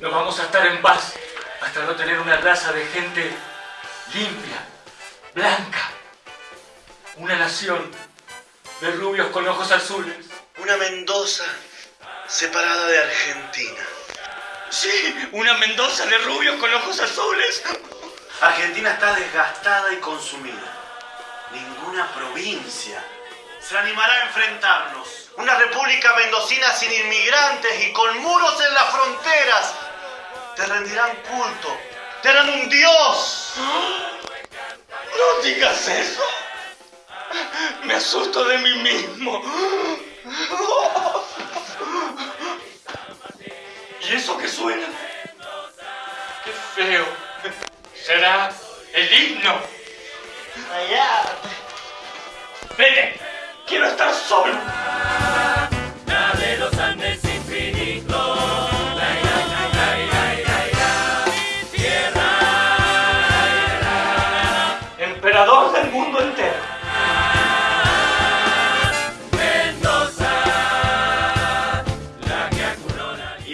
en paz hasta no tener una raza de gente limpia, blanca. Una nación de rubios con ojos azules. Una Mendoza separada de Argentina. Sí, una Mendoza de rubios con ojos azules. Argentina está desgastada y consumida. Ninguna provincia se animará a enfrentarnos. Una república mendocina sin inmigrantes y con muros en las fronteras. Rendirán culto. Te harán un dios. No digas eso. Me asusto de mí mismo. ¿Y eso qué suena? Qué feo. Será el himno. Allá. Vete. Quiero estar solo.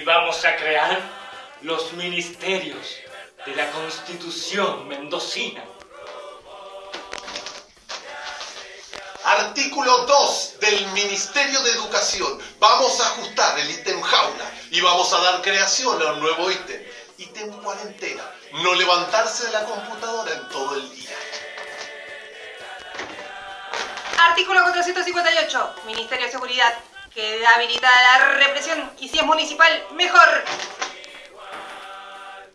Vamos a crear los ministerios de la Constitución mendocina. Artículo 2 del Ministerio de Educación. Vamos a ajustar el ítem jaula y vamos a dar creación a un nuevo ítem. Ítem cuarentena. No levantarse de la computadora en todo el día. Artículo 458. Ministerio de Seguridad. Queda habilitada la represión y si es municipal, mejor.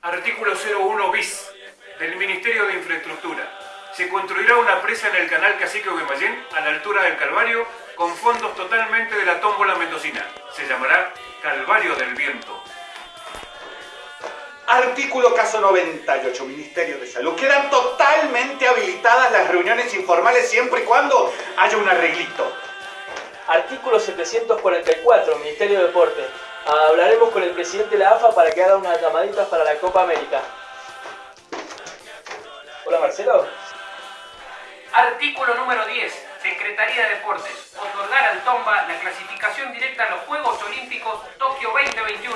Artículo 01 bis del Ministerio de Infraestructura. Se construirá una presa en el canal Cacique Guaymallén a la altura del Calvario con fondos totalmente de la tómbola mendocina. Se llamará Calvario del Viento. Artículo caso 98, Ministerio de Salud. Quedan totalmente habilitadas las reuniones informales siempre y cuando haya un arreglito. Artículo 744, Ministerio de Deporte. Hablaremos con el presidente de la AFA para que haga unas llamaditas para la Copa América. Hola Marcelo. Artículo número 10. Secretaría de Deportes. Otorgar al Tomba la clasificación directa a los Juegos Olímpicos Tokio 2021.